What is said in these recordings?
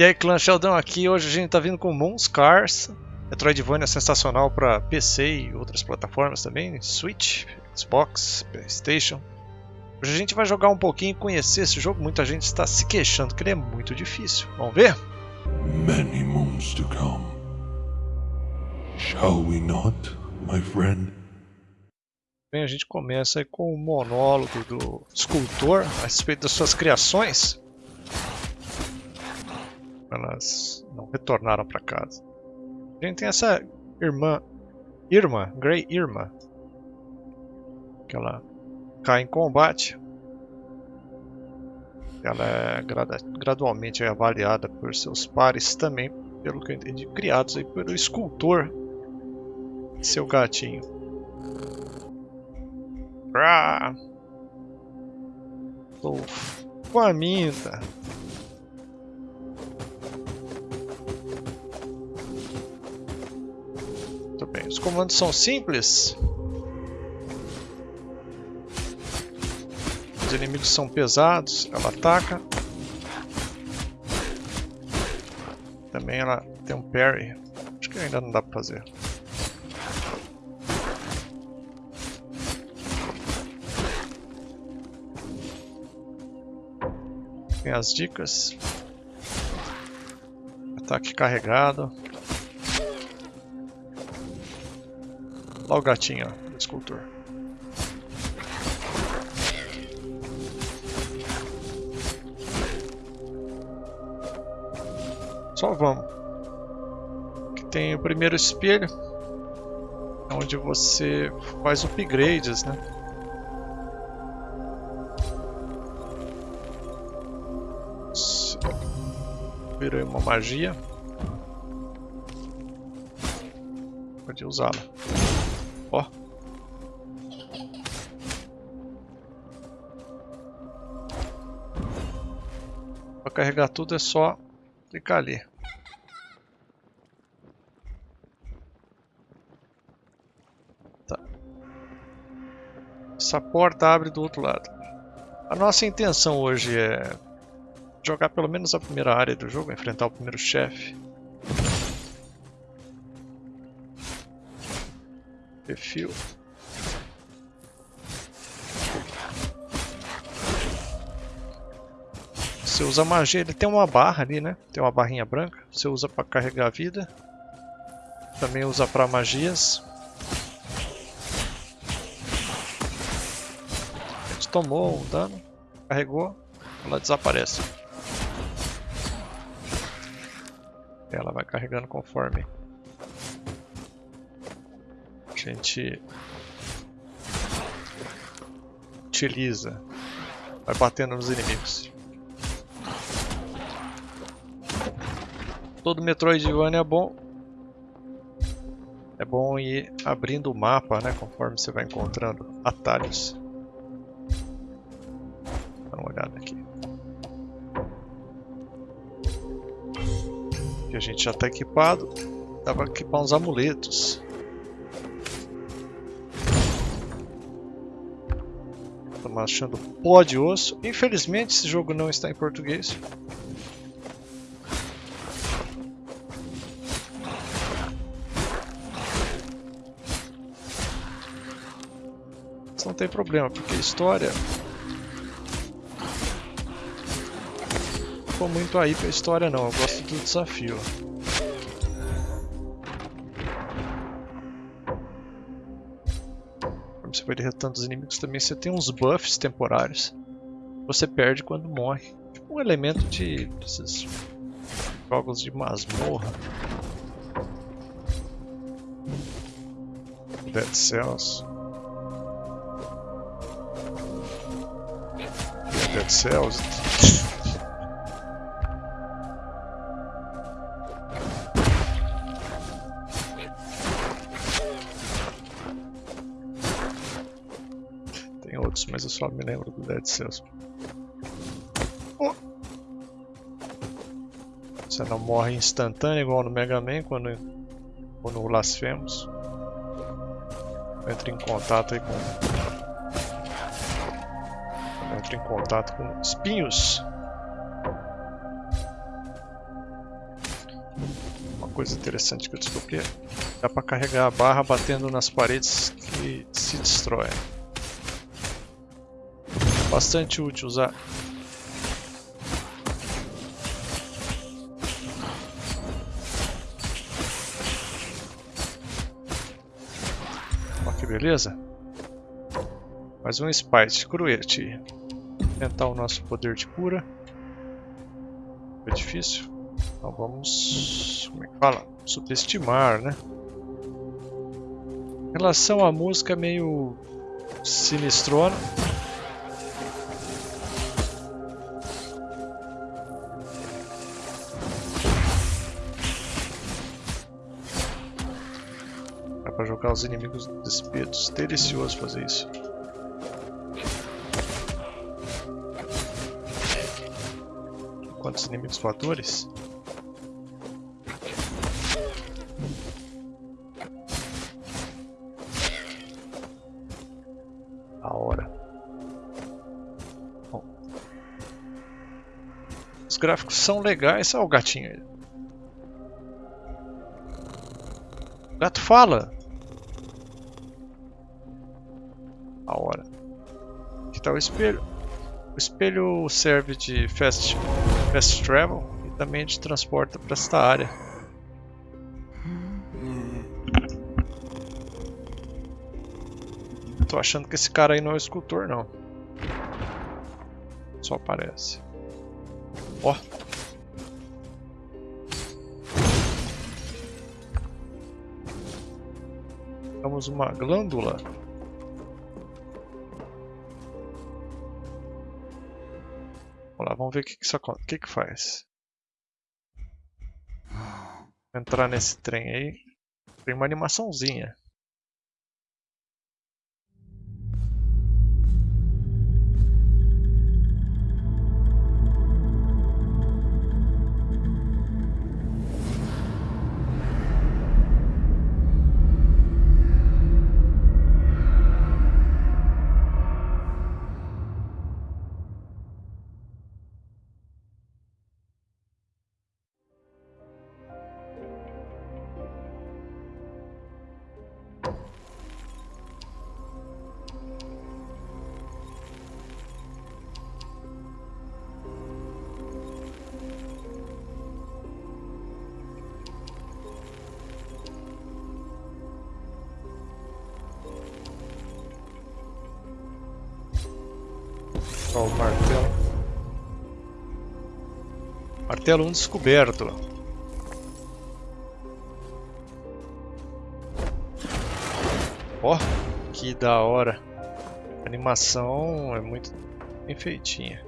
E aí, clã Sheldon aqui. Hoje a gente tá vindo com Moon Scars. Metroidvania sensacional para PC e outras plataformas também, Switch, Xbox, Playstation. Hoje a gente vai jogar um pouquinho e conhecer esse jogo. Muita gente está se queixando que ele é muito difícil. Vamos ver? Many moons to come. Shall we not, my friend? Bem, a gente começa com o monólogo do escultor a respeito das suas criações. Elas não retornaram para casa. A gente tem essa irmã, Irma, Grey Irma, que ela cai em combate. Ela é gradu gradualmente avaliada por seus pares também, pelo que eu entendi, criados aí pelo escultor, seu gatinho. Ah, tô faminta. Os comandos são simples. Os inimigos são pesados, ela ataca. Também ela tem um parry. Acho que ainda não dá pra fazer. Tem as dicas. Ataque carregado. Olha o gatinho, escultor. Só vamos. Aqui tem o primeiro espelho, onde você faz upgrades, né? Virou uma magia. Pode usá-la. Ó. Para carregar tudo é só clicar ali. Tá. Essa porta abre do outro lado. A nossa intenção hoje é jogar pelo menos a primeira área do jogo, enfrentar o primeiro chefe. Perfil. Você usa magia, ele tem uma barra ali, né? Tem uma barrinha branca. Você usa para carregar a vida. Também usa para magias. Gente tomou um dano, carregou, ela desaparece. Ela vai carregando conforme gente utiliza. Vai batendo nos inimigos. Todo Metroidvania é bom. É bom ir abrindo o mapa, né? Conforme você vai encontrando atalhos. Dá uma olhada aqui. Que a gente já está equipado. Dá para equipar uns amuletos. Estamos achando pó de osso. Infelizmente esse jogo não está em português. Mas não tem problema, porque história... Não muito aí pra história não, eu gosto do desafio. Vai derretando os inimigos também, você tem uns buffs temporários. Você perde quando morre. Tipo um elemento de desses jogos de masmorra. Dead Cells. Dead Cells. só me lembro do Dead Cells. Oh. Você não morre instantâneo igual no Mega Man quando, ou no Blasphemous. Entra em contato aí com entra em contato com espinhos. coisa interessante que eu descobri é dá para carregar a barra batendo nas paredes que se destroem. Bastante útil usar. Olha que beleza. Mais um Spite, Cruete. Tentar o nosso poder de cura. Foi difícil. Então vamos... como é que fala? Subestimar, né? Em relação à música, meio sinistrona. Jogar os inimigos despidos. Delicioso fazer isso. Quantos inimigos voadores? A hora. Bom. Os gráficos são legais. Olha o gatinho aí. Gato fala. Tá o espelho. O espelho serve de fast, fast travel e também de transporte para esta área. Tô achando que esse cara aí não é o escultor não. Só parece. Ó. Temos uma glândula. Vamos ver o que, que isso o que, que faz. Entrar nesse trem aí. Tem uma animaçãozinha. Martelo 1 descoberto. Ó, que da hora. A animação é muito bem feitinha.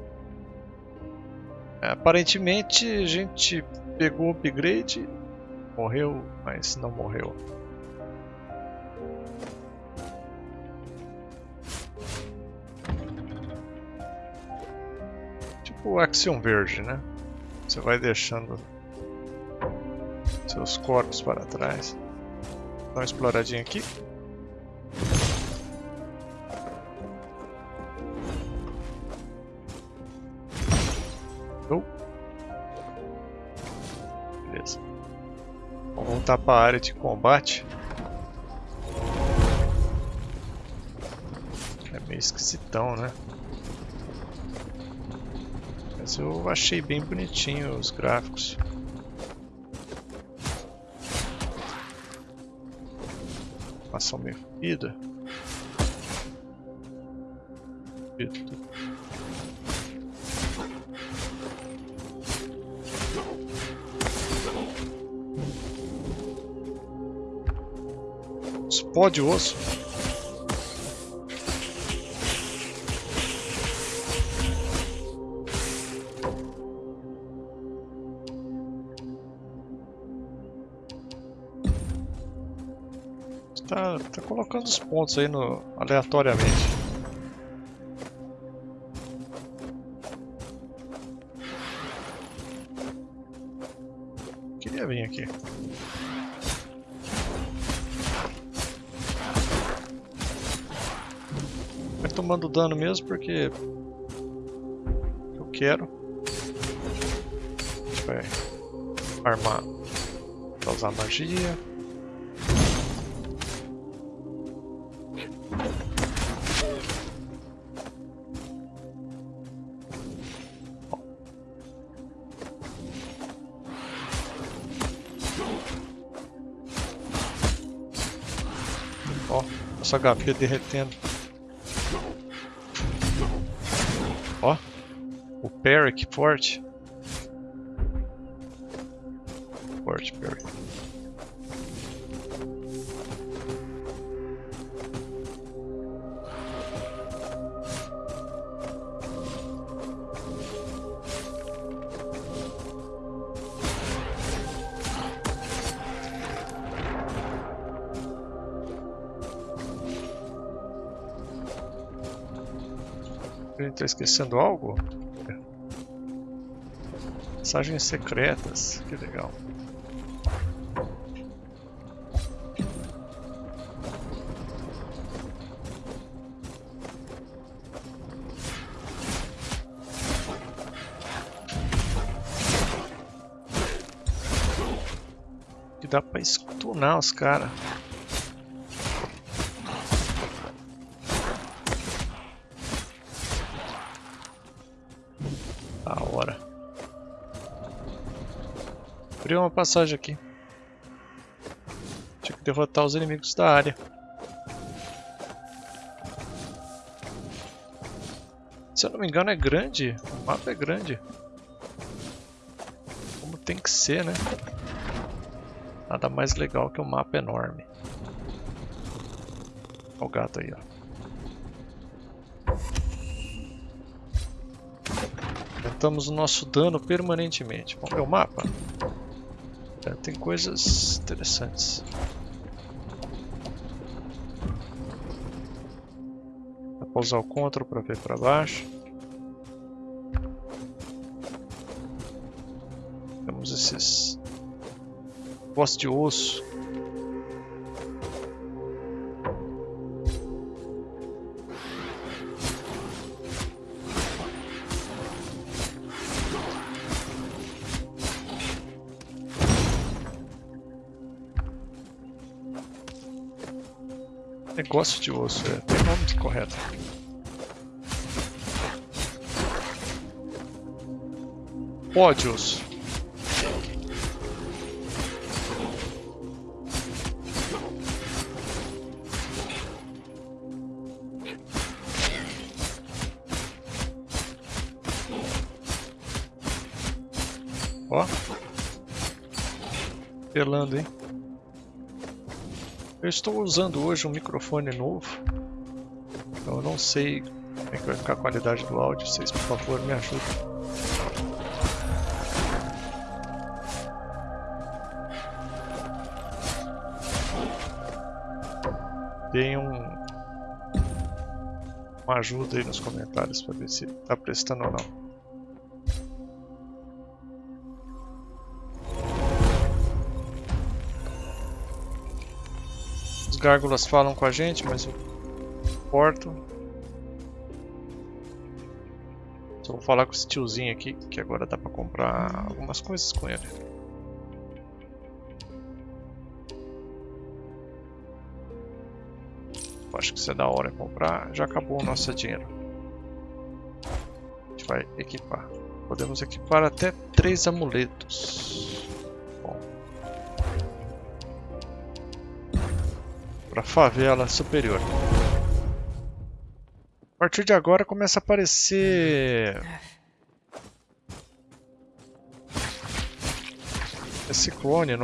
Aparentemente a gente pegou o upgrade, morreu, mas não morreu. o Axiom Verde, né? Você vai deixando seus corpos para trás. Dá uma exploradinha aqui. Oh. Beleza. Vamos voltar para a área de combate. É meio esquisitão, né? Mas eu achei bem bonitinho os gráficos. Ação meio fluida. Explode osso. Colocando os pontos aí no, aleatoriamente. Queria vir aqui. Vai tomando dano mesmo porque eu quero. Vai armar usar magia. Nosso HP derretendo. Ó, o parry que forte. Forte parry. A gente tá esquecendo algo? Mensagens secretas, que legal. Que dá pra stunar os caras. Uma passagem aqui. Tinha que derrotar os inimigos da área. Se eu não me engano é grande. O mapa é grande. Como tem que ser, né? Nada mais legal que um mapa enorme. Olha o gato aí, ó. Aumentamos o nosso dano permanentemente. Vamos ver o mapa? Tem coisas interessantes. Dá pra usar o CTRL para ver para baixo. Temos esses boss de osso. Negócio de osso, é. Tem nome correto. Pó osso. Ó. Pelando, hein? Eu estou usando hoje um microfone novo, então eu não sei como é que vai ficar a qualidade do áudio, vocês por favor me ajudem. Deem um, uma ajuda aí nos comentários para ver se está prestando ou não. Gárgulas falam com a gente, mas eu corto. Só vou falar com esse tiozinho aqui, que agora dá pra comprar algumas coisas com ele. Acho que isso é da hora comprar. Já acabou o nosso dinheiro. A gente vai equipar. Podemos equipar até três amuletos. Para favela superior. A partir de agora começa a aparecer esse clone,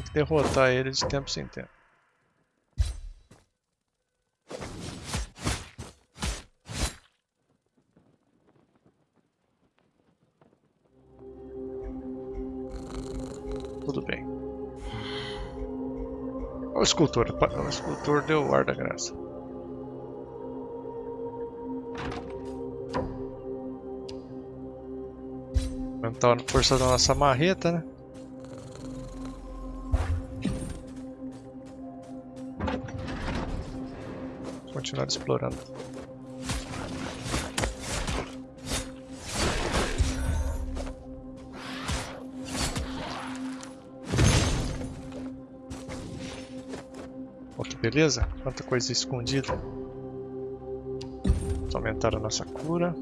nossa. derrotar ele de tempo em tempo. Tudo bem. O escultor, o escultor deu o ar da graça. A força da nossa marreta, né? Continuar explorando. Ó, que beleza? Quanta coisa escondida. Vamos aumentar a nossa cura.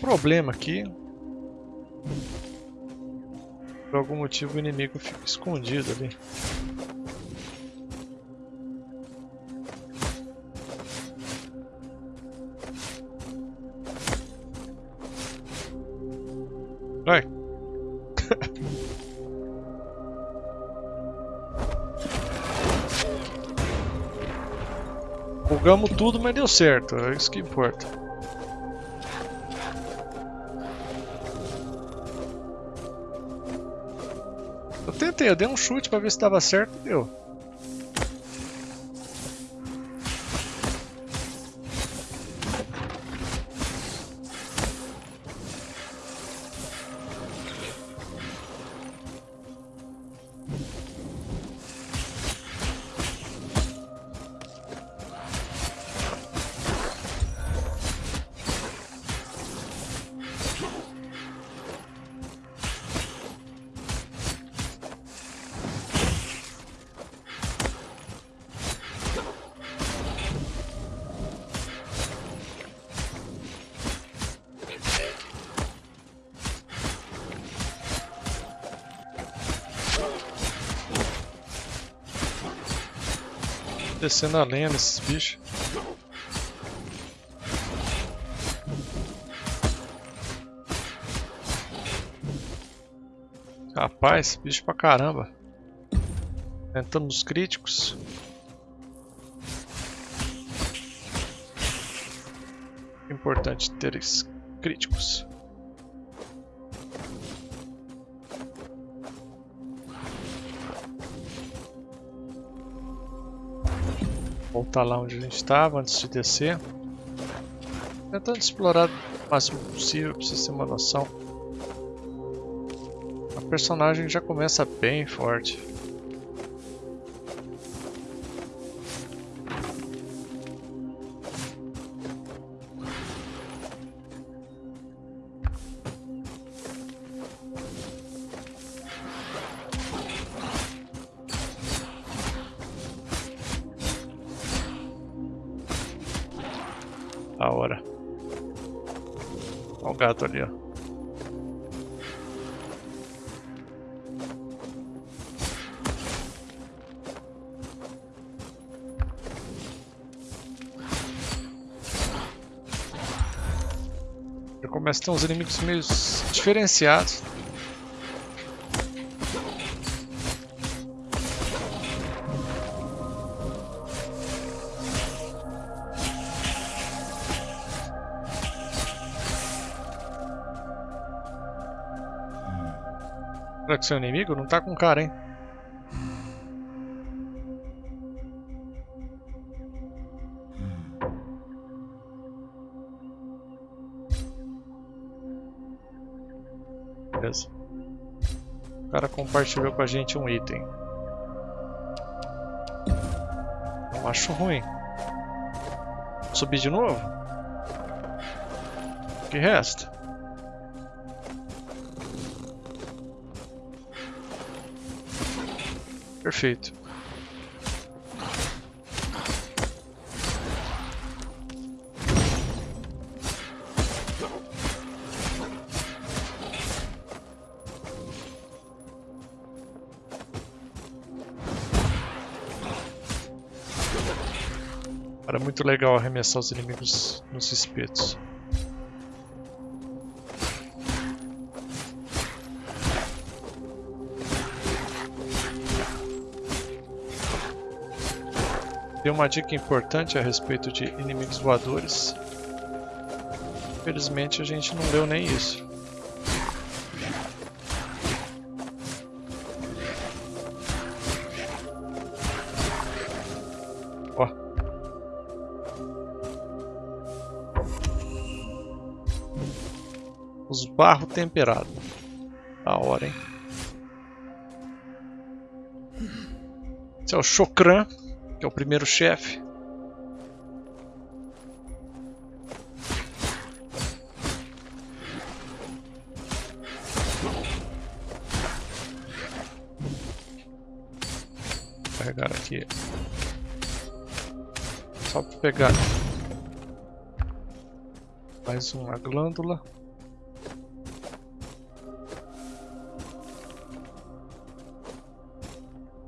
Problema aqui. Por algum motivo o inimigo fica escondido ali. Vai. Bugamos tudo, mas deu certo. É isso que importa. Tentei, eu dei um chute pra ver se dava certo deu. Descendo a lenha nesses bichos. Rapaz, bicho pra caramba. Entrando nos críticos. Importante ter críticos. Voltar lá onde a gente estava antes de descer. Tentando explorar o máximo possível pra vocês terem uma noção. A personagem já começa bem forte. Da hora. Olha o gato ali, ó. Já começa a ter uns inimigos meio diferenciados. Seu inimigo não tá com cara, hein? Beleza. O cara compartilhou com a gente um item. Não acho ruim. Subir de novo? O que resta? Perfeito. Era muito legal arremessar os inimigos nos espetos. Tem uma dica importante a respeito de inimigos voadores. Infelizmente a gente não leu nem isso. Ó. Os barro temperado. Da hora, hein? Esse é o Chokran, que é o primeiro chefe. Carregar aqui. Só para pegar mais uma glândula.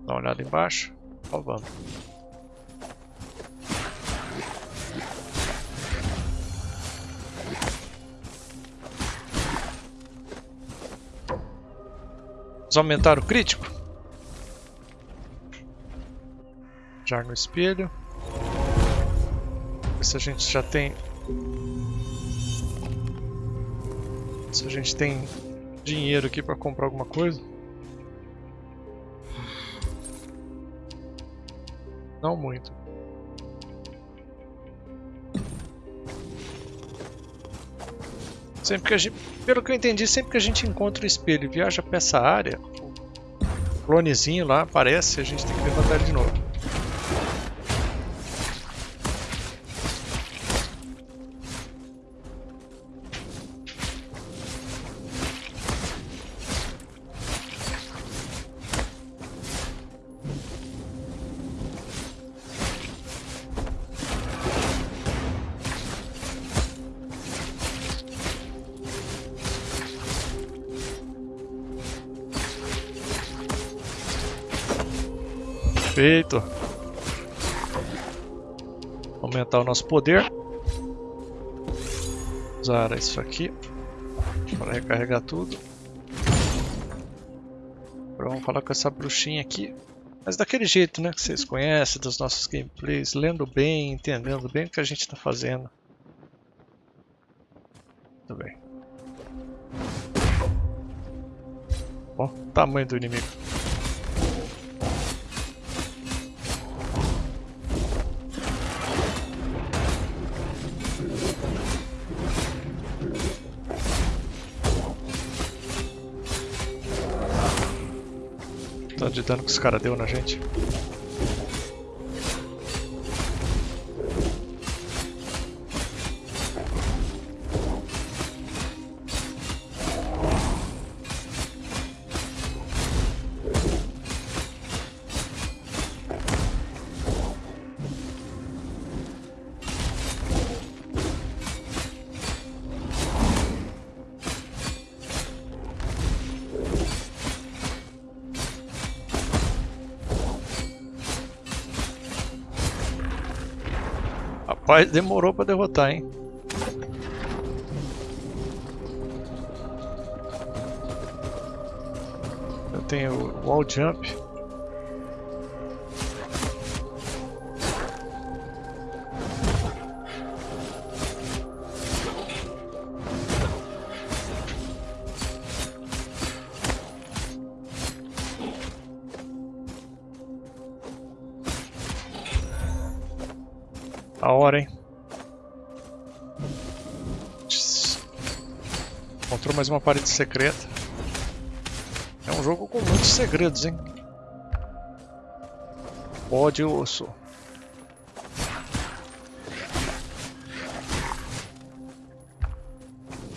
Dá uma olhada embaixo. Ó, vamos. Vamos aumentar o crítico. Já no espelho. Ver se a gente já tem... Se a gente tem dinheiro aqui para comprar alguma coisa. Não muito. Sempre que a gente, pelo que eu entendi, sempre que a gente encontra o espelho e viaja para essa área, o clonezinho lá aparece a gente tem que levantar ele de novo. Perfeito. Aumentar o nosso poder. Usar isso aqui para recarregar tudo. Vamos com essa bruxinha aqui. Mas daquele jeito, né? Que vocês conhecem dos nossos gameplays, lendo bem, entendendo bem o que a gente está fazendo. Muito bem. Bom, tamanho do inimigo. De dano que os caras deu na gente. Rapaz, demorou pra derrotar, hein? Eu tenho wall jump. Uma parede secreta. É um jogo com muitos segredos, hein? Pode osso.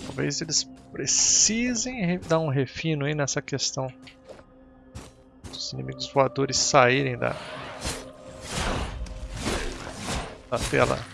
Talvez eles precisem dar um refino aí nessa questão dos inimigos voadores saírem da, da tela.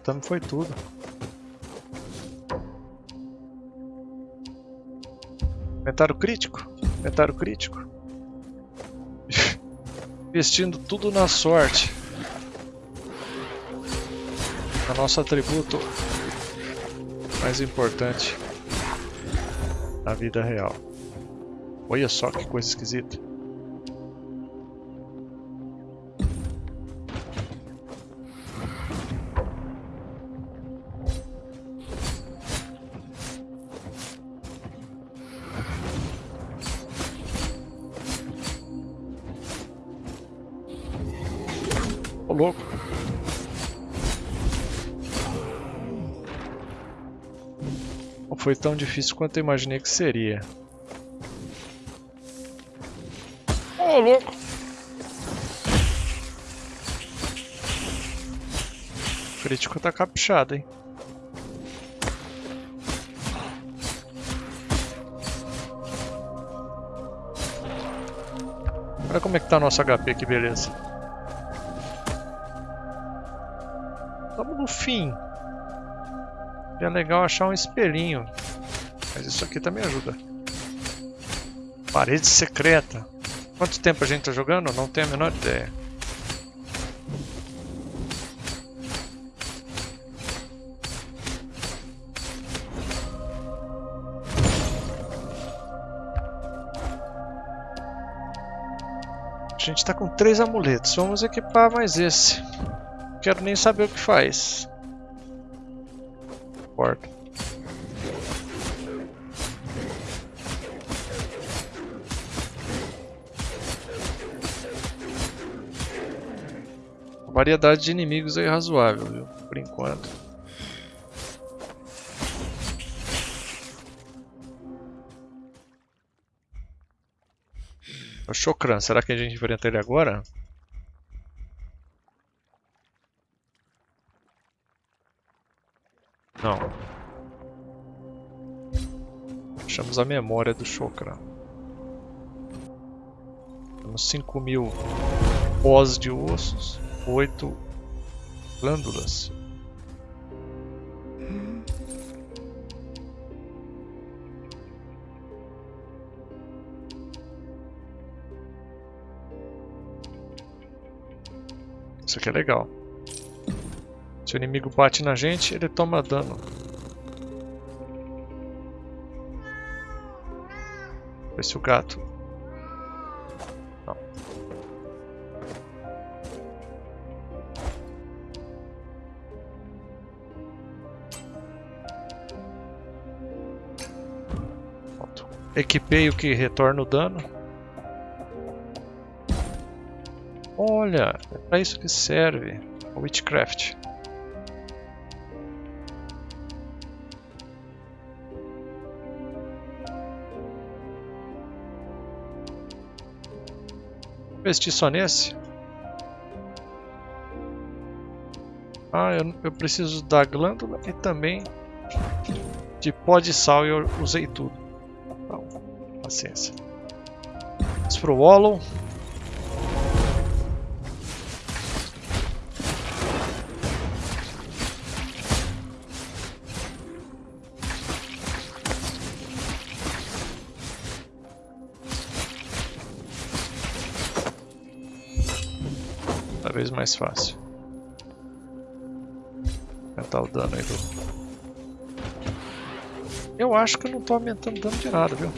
Arrebentamos foi tudo. Inventário crítico. Inventário crítico. Investindo tudo na sorte. É nosso atributo mais importante na vida real. Olha só que coisa esquisita. Foi tão difícil quanto eu imaginei que seria. Ô louco. O crítico tá caprichado, hein? Olha como é que tá nosso HP, que beleza. Estamos no fim. É legal achar um espelhinho. Mas isso aqui também ajuda. Parede secreta. Quanto tempo a gente tá jogando? Não tenho a menor ideia. A gente tá com três amuletos. Vamos equipar mais esse. Quero nem saber o que faz. Porta. A variedade de inimigos é razoável, viu? Por enquanto. O Chokran, será que a gente enfrenta ele agora? Não. Achamos a memória do Chokra. Temos 5 mil pós de ossos, 8 glândulas. Isso aqui é legal. Se o inimigo bate na gente, ele toma dano. Ver se o gato... Não. Equipei o que retorna o dano. Olha, é para isso que serve o Witchcraft. Investir só nesse? Ah, eu, eu preciso da glândula e também de pó de sal eu usei tudo. Então, paciência. Vamos pro Wallow. Mais fácil. Aumentar o dano aí do... Eu acho que eu não estou aumentando dano de nada, viu?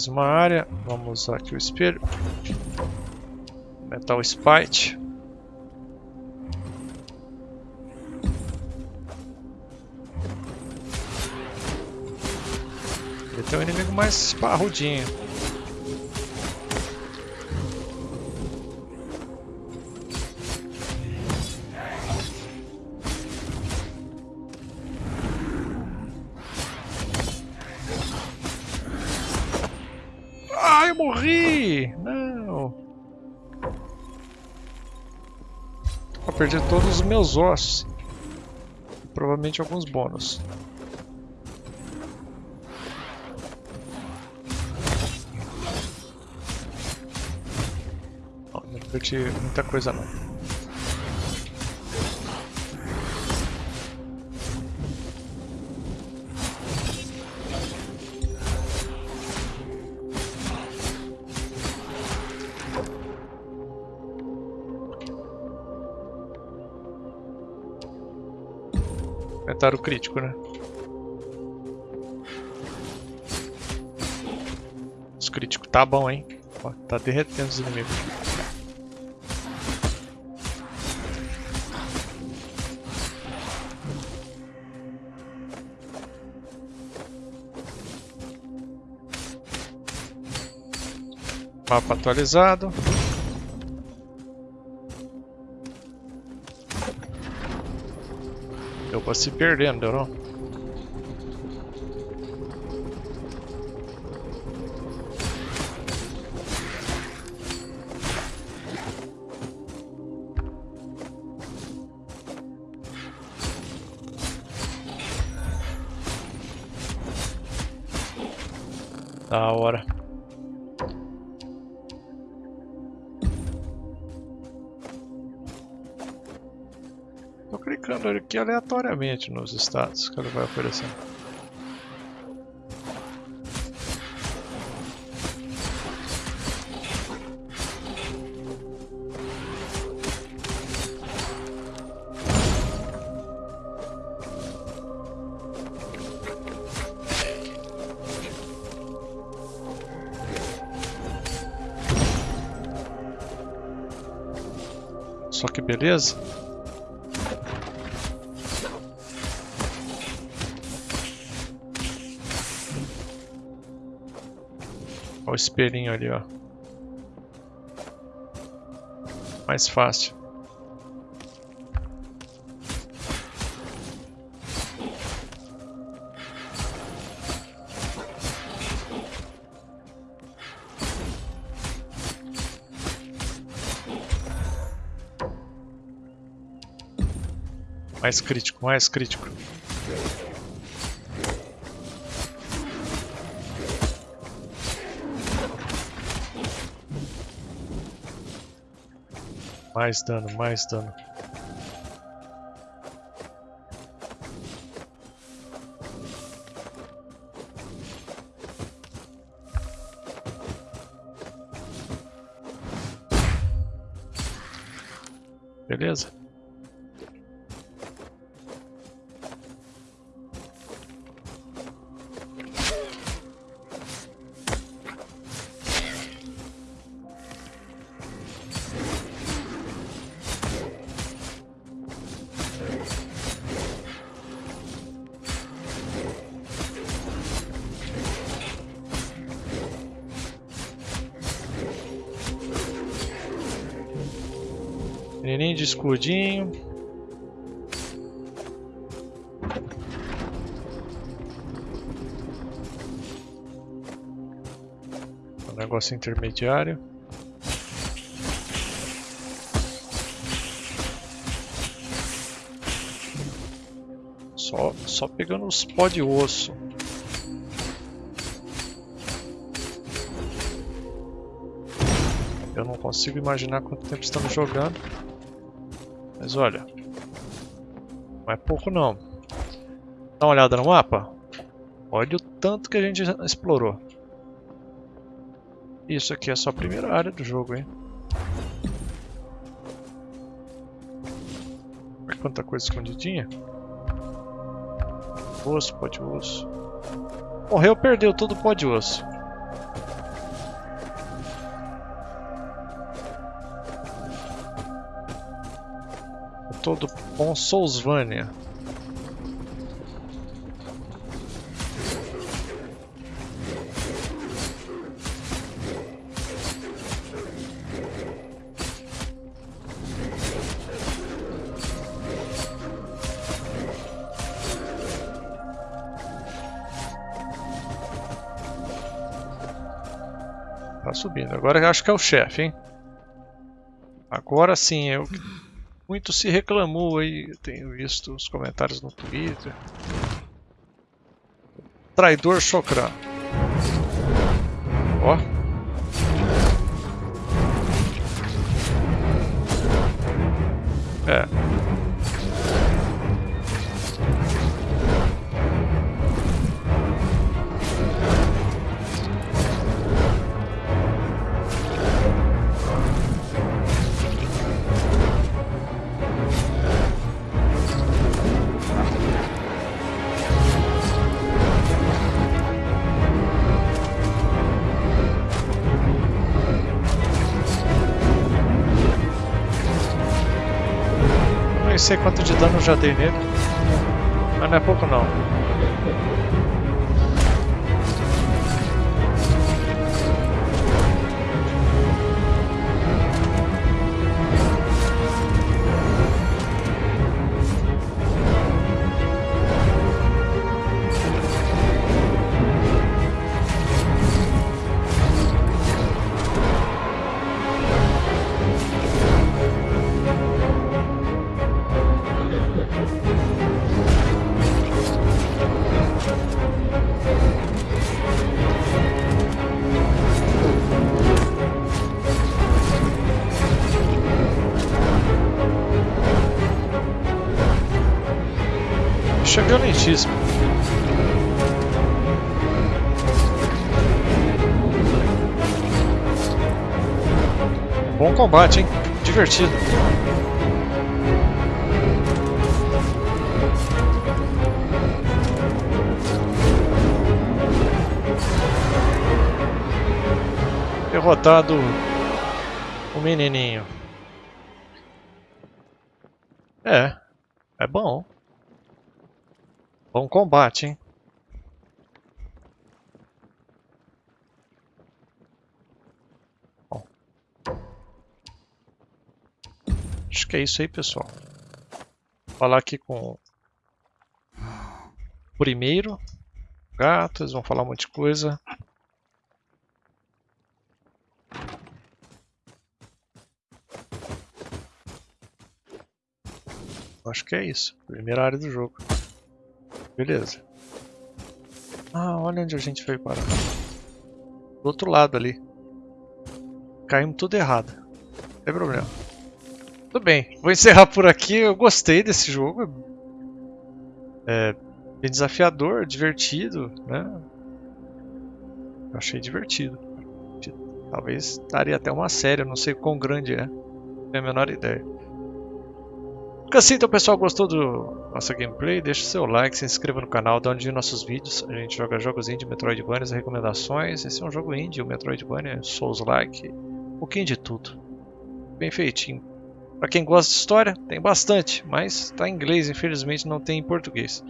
Mais uma área. Vamos usar aqui o espelho. Metal Spite. Ele tem um inimigo mais parrudinho. Perdi todos os meus ossos. Provavelmente alguns bônus. Não, não perdi muita coisa não. Comentário crítico, né? Os críticos tá bom, hein? Ó, tá derretendo os inimigos. Mapa atualizado. Eu vou se perdendo, aqui aleatoriamente nos status que ele vai oferecendo. Só que beleza. Espelhinho ali, ó. Mais fácil. Mais crítico, mais crítico. Mais dano, mais dano. Escudinho. Um negócio intermediário. Só, só pegando os pó de osso. Eu não consigo imaginar quanto tempo estamos jogando. Mas olha, não é pouco não. Dá uma olhada no mapa. Olha o tanto que a gente explorou. Isso aqui é só a primeira área do jogo, hein? Olha quanta coisa escondidinha. Osso, pó de osso. Morreu, perdeu todo o pó de osso. todo bom Soulsvania. Tá subindo. Agora eu acho que é o chefe, hein? Agora sim, eu muito se reclamou aí, tenho visto os comentários no Twitter. Traidor Chokran. Ó. É. sei quanto de dano eu já dei nele. Mas não é pouco não. Bom combate, hein? Divertido. Derrotado o menininho. É, é bom. Bom combate, hein? Bom. Acho que é isso aí, pessoal. Vou falar aqui com o primeiro gato, eles vão falar um monte de coisa. Acho que é isso. Primeira área do jogo. Beleza. Ah, olha onde a gente veio parar. Do outro lado ali. Caímos tudo errado. Não tem problema. Tudo bem, vou encerrar por aqui. Eu gostei desse jogo. É bem desafiador, divertido, né? Eu achei divertido. Talvez daria até uma série, eu não sei quão grande é. Não tenho a menor ideia. Fica assim, então pessoal, gostou do nossa gameplay? Deixa o seu like, se inscreva no canal, dá um nossos vídeos. A gente joga jogos indie, Metroidvania, recomendações. Esse é um jogo indie, o Metroidvania, Souls-like, um pouquinho de tudo. Bem feitinho. Para quem gosta de história, tem bastante, mas está em inglês, infelizmente não tem em português.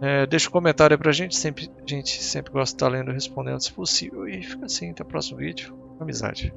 É, deixa um comentário aí pra gente, sempre, a gente sempre gosta de estar lendo e respondendo se possível. E fica assim, até o próximo vídeo. Amizade.